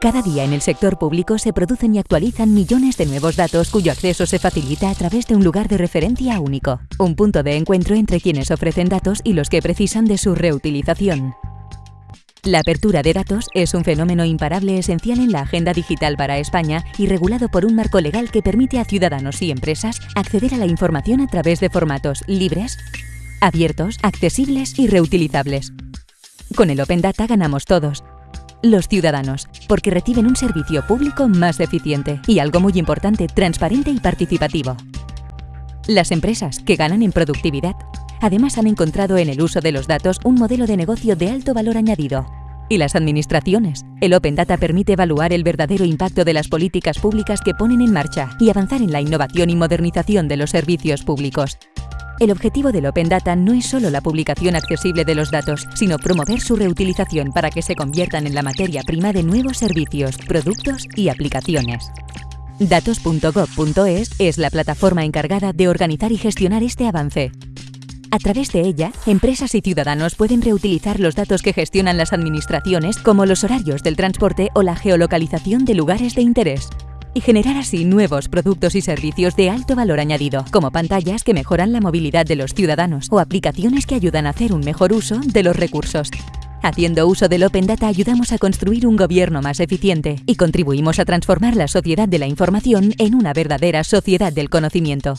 Cada día en el sector público se producen y actualizan millones de nuevos datos cuyo acceso se facilita a través de un lugar de referencia único, un punto de encuentro entre quienes ofrecen datos y los que precisan de su reutilización. La apertura de datos es un fenómeno imparable esencial en la agenda digital para España y regulado por un marco legal que permite a ciudadanos y empresas acceder a la información a través de formatos libres, abiertos, accesibles y reutilizables. Con el Open Data ganamos todos, los ciudadanos, porque reciben un servicio público más eficiente y algo muy importante, transparente y participativo. Las empresas, que ganan en productividad, además han encontrado en el uso de los datos un modelo de negocio de alto valor añadido. Y las administraciones. El Open Data permite evaluar el verdadero impacto de las políticas públicas que ponen en marcha y avanzar en la innovación y modernización de los servicios públicos. El objetivo del Open Data no es solo la publicación accesible de los datos, sino promover su reutilización para que se conviertan en la materia prima de nuevos servicios, productos y aplicaciones. Datos.gov.es es la plataforma encargada de organizar y gestionar este avance. A través de ella, empresas y ciudadanos pueden reutilizar los datos que gestionan las administraciones como los horarios del transporte o la geolocalización de lugares de interés y generar así nuevos productos y servicios de alto valor añadido, como pantallas que mejoran la movilidad de los ciudadanos o aplicaciones que ayudan a hacer un mejor uso de los recursos. Haciendo uso del Open Data ayudamos a construir un gobierno más eficiente y contribuimos a transformar la sociedad de la información en una verdadera sociedad del conocimiento.